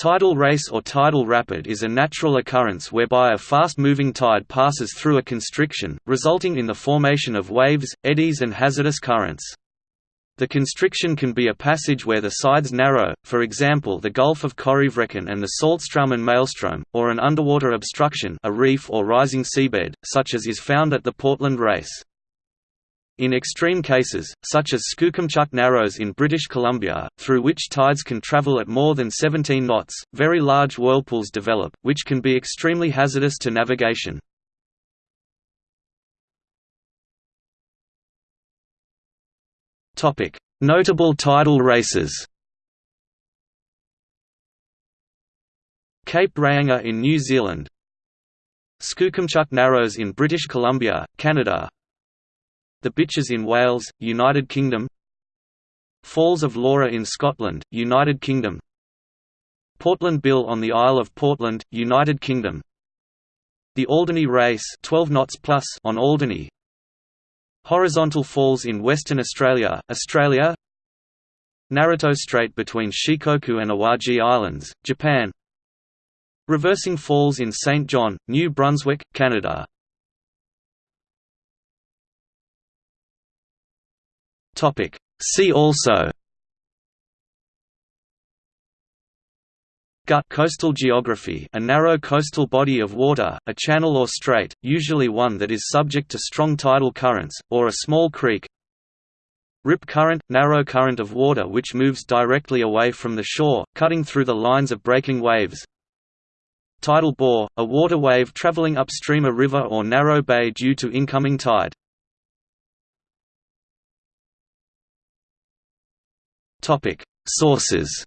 Tidal race or tidal rapid is a natural occurrence whereby a fast-moving tide passes through a constriction, resulting in the formation of waves, eddies and hazardous currents. The constriction can be a passage where the sides narrow, for example the Gulf of Corryvreckan and the Saltstraumen Maelstrom, or an underwater obstruction a reef or rising seabed, such as is found at the Portland Race. In extreme cases, such as Skookumchuck Narrows in British Columbia, through which tides can travel at more than 17 knots, very large whirlpools develop, which can be extremely hazardous to navigation. Notable tidal races Cape Reinga in New Zealand Skookumchuck Narrows in British Columbia, Canada The Bitches in Wales, United Kingdom. Falls of Lora in Scotland, United Kingdom. Portland Bill on the Isle of Portland, United Kingdom. The Alderney Race 12 knots plus on Alderney. Horizontal Falls in Western Australia, Australia. Naruto Strait between Shikoku and Awaji Islands, Japan. Reversing Falls in St. John, New Brunswick, Canada See also Gut coastal geography a narrow coastal body of water, a channel or strait, usually one that is subject to strong tidal currents, or a small creek. Rip current – narrow current of water which moves directly away from the shore, cutting through the lines of breaking waves. Tidal bore – a water wave traveling upstream a river or narrow bay due to incoming tide Sources